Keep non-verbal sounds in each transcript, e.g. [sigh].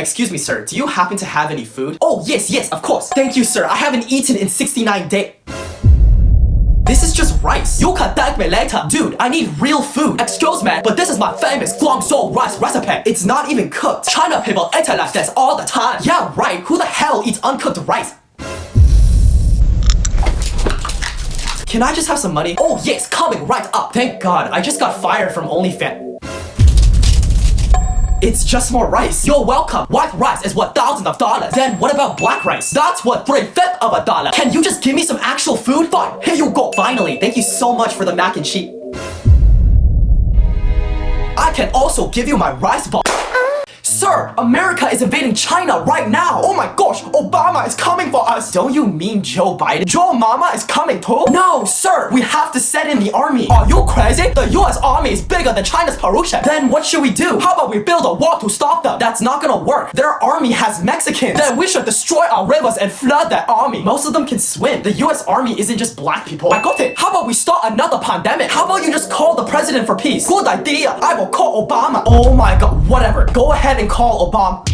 Excuse me, sir, do you happen to have any food? Oh, yes, yes, of course. Thank you, sir. I haven't eaten in 69 days. This is just rice. You can thank me later. Dude, I need real food. Excuse me, but this is my famous Guangzhou rice recipe. It's not even cooked. China people eat like this all the time. Yeah, right. Who the hell eats uncooked rice? Can I just have some money? Oh yes, coming right up. Thank God, I just got fired from OnlyFans. It's just more rice. You're welcome. White rice is worth thousands of dollars. Then what about black rice? That's worth three-fifths of a dollar. Can you just give me some actual food? Fine, here you go. Finally, thank you so much for the mac and cheese. I can also give you my rice ball. Sir, America is invading China right now. Oh my gosh, Obama is coming for us. Don't you mean Joe Biden? Joe Mama is coming too? No, sir, we have to send in the army. Are you crazy? The US army is bigger than China's Parusia. Then what should we do? How about we build a wall to stop them? That's not gonna work. Their army has Mexicans. Then we should destroy our rivers and flood that army. Most of them can swim. The US army isn't just black people. I got it. How about we start another pandemic? How about you just call the president for peace? Good idea. I will call Obama. Oh my god, whatever. Go ahead and call Obama.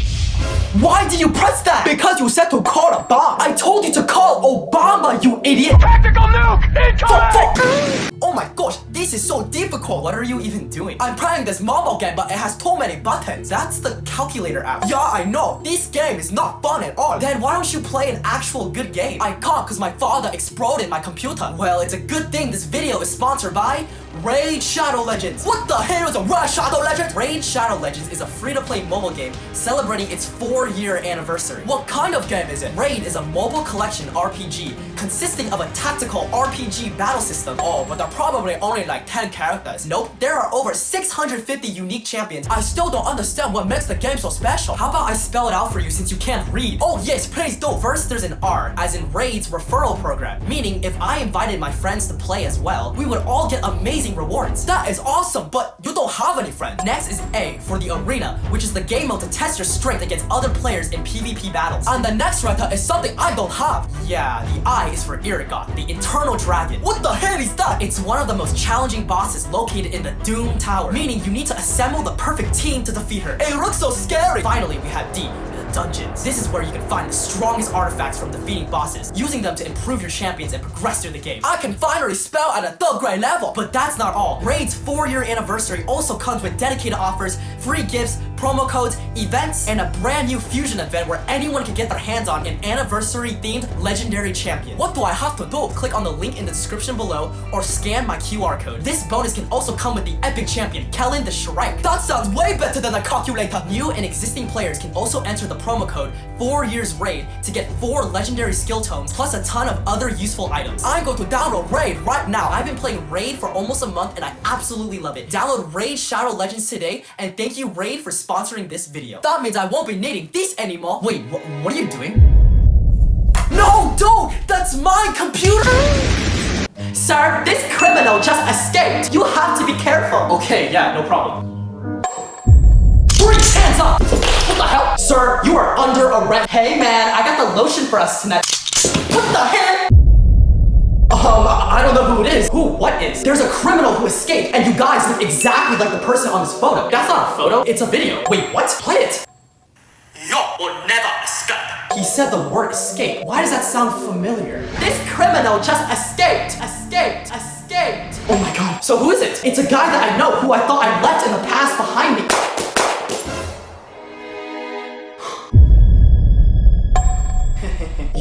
Why did you press that? Because you said to call a bomb. I told you to call Obama, you idiot. Tactical nuke incoming! Oh my gosh, this is so difficult. What are you even doing? I'm playing this mobile game, but it has too many buttons. That's the calculator app. Yeah, I know. This game is not fun at all. Then why don't you play an actual good game? I can't because my father exploded my computer. Well, it's a good thing this video is sponsored by Raid Shadow Legends. What the hell is a Raid Shadow Legends? Raid Shadow Legends is a free-to-play mobile game celebrating its four-year anniversary. What kind of game is it? Raid is a mobile collection RPG consisting of a tactical RPG battle system. Oh, but there are probably only like 10 characters. Nope, there are over 650 unique champions. I still don't understand what makes the game so special. How about I spell it out for you since you can't read? Oh yes, please do. First, there's an R, as in Raid's referral program. Meaning, if I invited my friends to play as well, we would all get amazing rewards. That is awesome, but you don't have any friends. Next is A, for the arena, which is the game mode to test your strength against other players in PvP battles. And the next letter is something I don't have. Yeah, the I is for Iragoth, the Eternal Dragon. What the hell is that? It's one of the most challenging bosses located in the Doom Tower, meaning you need to assemble the perfect team to defeat her. It looks so scary! Finally, we have D, dungeons. This is where you can find the strongest artifacts from defeating bosses, using them to improve your champions and progress through the game. I can finally spell at a third grade level, but that's not all. Raid's 4-year anniversary also comes with dedicated offers, free gifts, promo codes, events, and a brand new fusion event where anyone can get their hands on an anniversary-themed legendary champion. What do I have to do? Click on the link in the description below or scan my QR code. This bonus can also come with the epic champion, Kellan the Shrike. That sounds way better than a calculator! New and existing players can also enter the promo code 4 years raid to get 4 legendary skill tomes plus a ton of other useful items. I'm going to download Raid right now. I've been playing Raid for almost a month and I absolutely love it. Download Raid Shadow Legends today and thank you Raid for sponsoring this video. That means I won't be needing this anymore. Wait, wh what are you doing? No, don't! That's my computer! Sir, this criminal just escaped. You have to be careful. Okay, yeah, no problem. Freeze, hands up! What the hell? Sir, you are under arrest. Hey man, I got the lotion for us tonight. What the hell? Um, I don't know who it is. Who? What is? There's a criminal who escaped, and you guys look exactly like the person on this photo. That's not a photo, it's a video. Wait, what? Play it. You will never escape. He said the word escape. Why does that sound familiar? This criminal just escaped. Escaped. Escaped. Oh my god. So who is it? It's a guy that I know who I thought I left in the past behind me.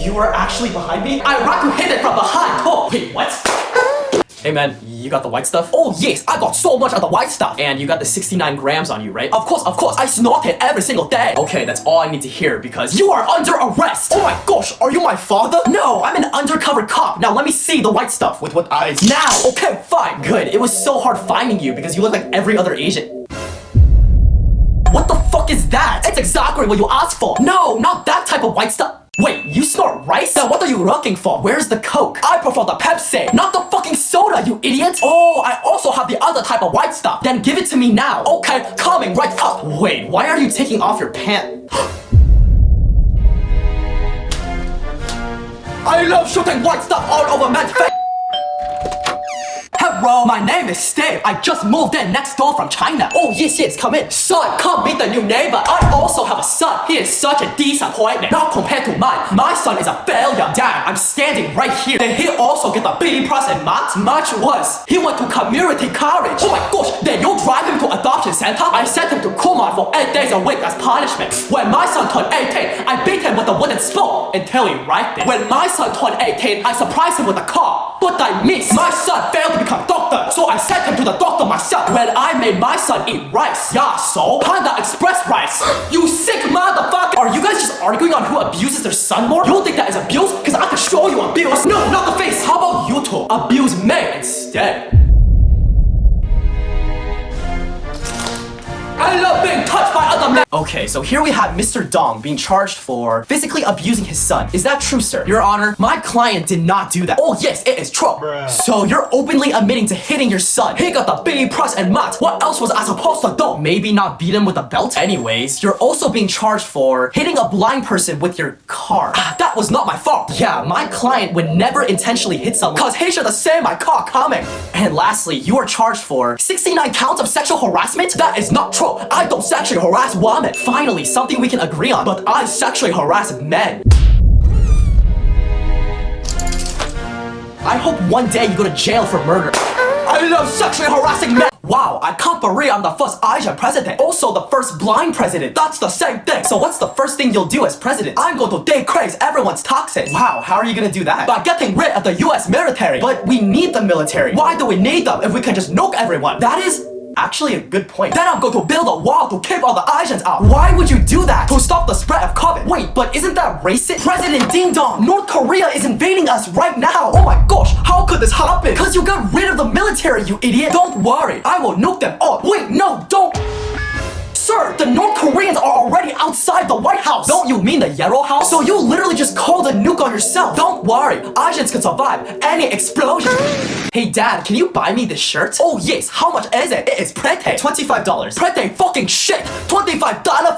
You are actually behind me? I rock you hit it from behind! Oh, wait, what? [laughs] Hey man, you got the white stuff? Oh yes, I got so much of the white stuff! And you got the 69 grams on you, right? Of course, of course, I snort it every single day! Okay, that's all I need to hear because you are under arrest! Oh my gosh, are you my father? No, I'm an undercover cop! Now let me see the white stuff with what eyes? Now! Okay, fine, good. It was so hard finding you because you look like every other Asian. What you asked for! No, not that type of white stuff! Wait, you snort rice? Then what are you looking for? Where's the coke? I prefer the Pepsi, not the fucking soda, you idiot! Oh, I also have the other type of white stuff. Then give it to me now. Okay, coming right up. Wait, why are you taking off your pants? [gasps] I love shooting white stuff all over man's face! Hello, my name is Steve. I just moved in next door from China. Oh, yes, yes, come in. Son, come meet the new neighbor. I also have a son. He is such a disappointment. Not compared to mine. My son is a failure. Dad, I'm standing right here. Did he also get the B plus in math? Much worse. He went to community college. Oh my gosh, then you drive him to adoption center? I sent him to Kumon for 8 days a week as punishment. When my son turned 18, I beat him with a wooden spoon until he wiped it. When my son turned 18, I surprised him with a car. But I miss. My son failed to become doctor, so I sent him to the doctor myself. When I made my son eat rice. Yeah, so? Panda Express rice. You sick motherfucker! Are you guys just arguing on who abuses their son more? You think that is abuse? Cause I can show you abuse. No, not the face. How about you two abuse me instead? I love being touched by other men. [laughs] Okay, so here we have Mr. Dong being charged for physically abusing his son. Is that true, sir? Your Honor, my client did not do that. Oh, yes, it is true. So you're openly admitting to hitting your son. He got the B plus and math. What else was I supposed to do? Maybe not beat him with a belt? Anyways, you're also being charged for hitting a blind person with your car. Ah, that was not my fault. Yeah, my client would never intentionally hit someone cause he should have seen my car coming. And lastly, you are charged for 69 counts of sexual harassment? That is not true. I don't sexually harass Finally, something we can agree on, but I sexually harass men. I hope one day you go to jail for murder. I love sexually harassing men. Wow, I can't believe I'm the first Asian president. Also the first blind president. That's the same thing. So what's the first thing you'll do as president? I'm going to decrease everyone's taxes. Wow, how are you gonna do that? By getting rid of the US military. But we need the military. Why do we need them if we can just nuke everyone? That is Actually a good point. Then I'm going to build a wall to keep all the Asians out. Why would you do that? To stop the spread of COVID. Wait, but isn't that racist? President Ding Dong, North Korea is invading us right now. Oh my gosh, how could this happen? Cause you got rid of the military, you idiot. Don't worry, I will nuke them all. Wait, no, don't. Sir, the North Koreans are already outside the White House. Don't you mean the Yellow House? So you literally just called a nuke on yourself. Don't worry, Asians can survive any explosion. [gasps] hey dad, can you buy me this shirt? Oh yes, how much is it? It is pretty. $25. Pretty fucking shit. $25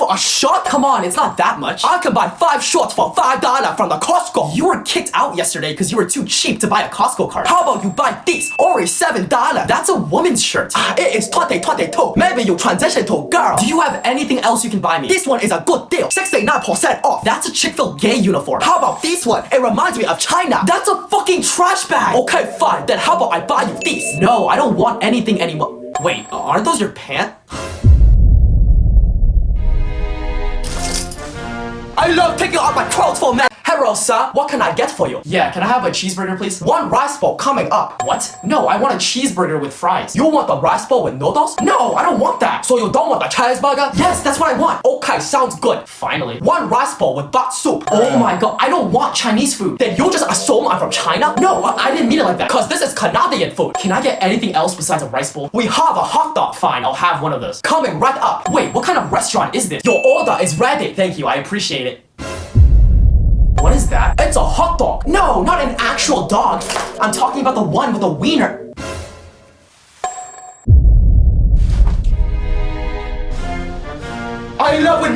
for a shirt? Come on, it's not that much. I can buy five shorts for $5 from the Costco. You were kicked out yesterday because you were too cheap to buy a Costco card. How about you buy this? Only $7. That's a woman's shirt. Ah, it is 2022. Maybe you transition to a girl. Do you have anything else you can buy me? This one is a good deal. 69% off. That's a Chick-fil-A uniform. How about this one? It reminds me of China. That's a fucking trash bag. Okay, fine. Then how about I buy you this? No, I don't want anything anymore. Wait, aren't those your pants? I love taking off my clothes for men. Hello, sir. What can I get for you? Yeah, can I have a cheeseburger, please? One rice bowl coming up. What? No, I want a cheeseburger with fries. You want the rice bowl with noodles? No, I don't want that. So you don't want the cheeseburger? Yes, that's what I want. Okay, sounds good. Finally. One rice bowl with bok soup. Oh my god, I don't want Chinese food. Then you just assume I'm from China? No, I didn't mean it like that. Cause this is Canadian food. Can I get anything else besides a rice bowl? We have a hot dog. Fine, I'll have one of those. Coming right up. Wait, what kind of restaurant is this? Your order is ready. Thank you, I appreciate it. What is that? It's a hot dog. No, not an actual dog. I'm talking about the one with the wiener.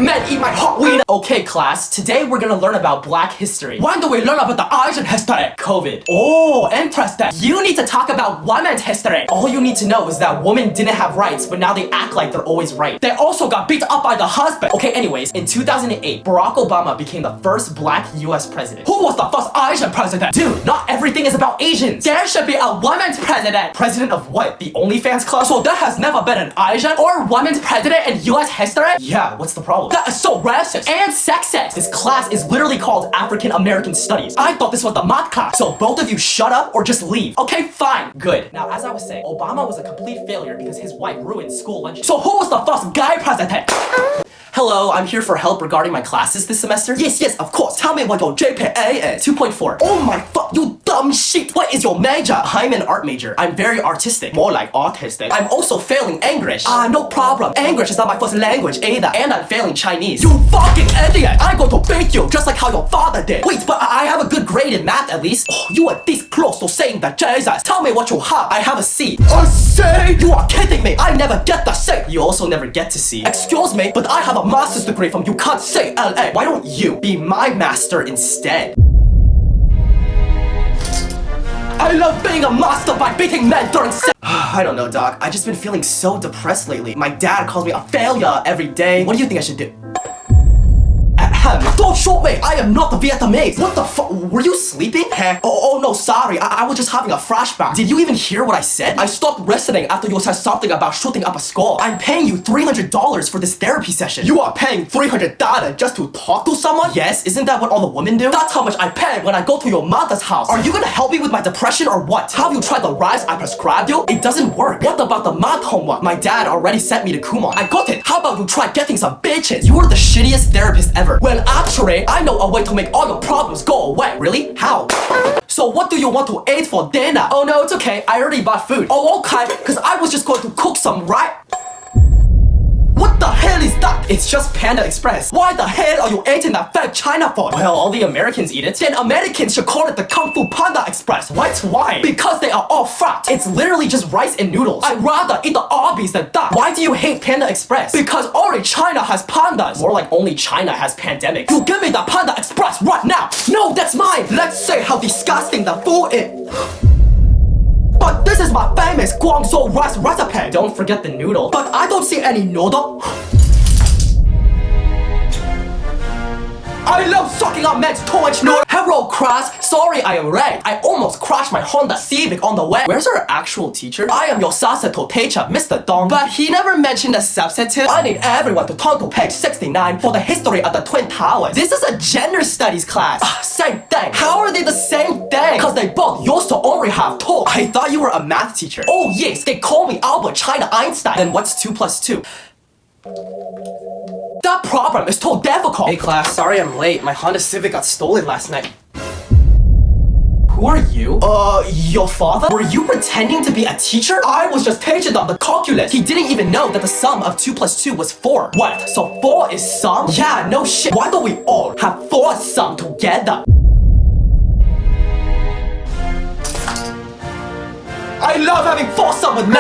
Men eat my hot wiener. Okay, class. Today we're gonna learn about Black history. When do we learn about the Asian history? COVID. Oh, interesting. You need to talk about women's history. All you need to know is that women didn't have rights, but now they act like they're always right. They also got beat up by the husband. Okay, anyways, in 2008, Barack Obama became the first black US president. Who was the first Asian president? Dude, not everything is about Asians. There should be a women's president. President of what? The OnlyFans club? So there has never been an Asian or women's president in US history? Yeah, what's the problem? That is so racist and sexist. This class is literally called African American Studies. I thought this was the math class. So both of you shut up or just leave. Okay, fine. Good. Now, as I was saying, Obama was a complete failure because his wife ruined school lunches. So who was the first guy president? Hello, I'm here for help regarding my classes this semester. Yes, yes, of course. Tell me what your GPA is. 2.4. Oh my fuck, you dumb shit. What is your major? I'm an art major. I'm very artistic. More like autistic. I'm also failing English. Ah, no problem. English is not my first language either. And I'm failing Chinese. You fucking idiot. I'm going to beat you just like how your father did. Wait, but I have a good grade in math at least. Oh, you are this close to saying that Jesus. Tell me what you have. I have a C. A C? You are kidding me. I never get the C. You also never get to see. Excuse me, but I have a master's degree from you can't say LA. Why don't you be my master instead? I love being a master by beating men during sex. [sighs] I don't know, Doc. I've just been feeling so depressed lately. My dad calls me a failure every day. What do you think I should do? Don't shoot me. I am not the Vietnamese. What the fuck? Were you sleeping? Huh? Oh, oh no, sorry. I-, I was just having a flashback. Did you even hear what I said? I stopped listening after you said something about shooting up a skull. I'm paying you $300 for this therapy session. You are paying 300 dollars just to talk to someone? Yes, isn't that what all the women do? That's how much I pay when I go to your mother's house. Are you gonna help me with my depression or what? Have you tried the rice I prescribed you? It doesn't work. What about the math homework? My dad already sent me to Kumon. I got it. How about you try getting some bitches? You are the shittiest therapist ever. Well, I know a way to make all your problems go away. Really? How? So what do you want to eat for dinner? Oh no, it's okay. I already bought food. Oh, okay. Cause I was just going to cook some, right? Is? It's just Panda Express. Why the hell are you eating that fat China food? Well, all the Americans eat it. Then Americans should call it the Kung Fu Panda Express. What? Why? Because they are all fat. It's literally just rice and noodles. I'd rather eat the Arby's than that. Why do you hate Panda Express? Because only China has pandas. More like only China has pandemics. You give me the Panda Express right now. No, that's mine. Let's say how disgusting the food is. [gasps] But this is my famous Guangzhou rice recipe. Don't forget the noodle. But I don't see any noodle. [gasps] I love sucking up men's too much noodle. Hello, class. Sorry I am late. I almost crashed my Honda Civic on the way. Where's our actual teacher? I am your Sasato teacher, Mr. Dong. But he never mentioned a substitute. I need everyone to turn to page 69 for the history of the Twin Towers. This is a gender studies class. Ah, same thing. How are they the same thing? Cause they both used to only have two. I thought you were a math teacher. Oh yes, they call me Albert China Einstein. Then what's 2 plus 2? That problem is too difficult. Hey class, sorry I'm late. My Honda Civic got stolen last night. Who are you? Uh, your father? Were you pretending to be a teacher? I was just teaching them the calculus. He didn't even know that the sum of 2 plus 2 was 4. What? So 4 is sum? Yeah, no shit. Why don't we all have 4 sum together? I love having 4 sum with men.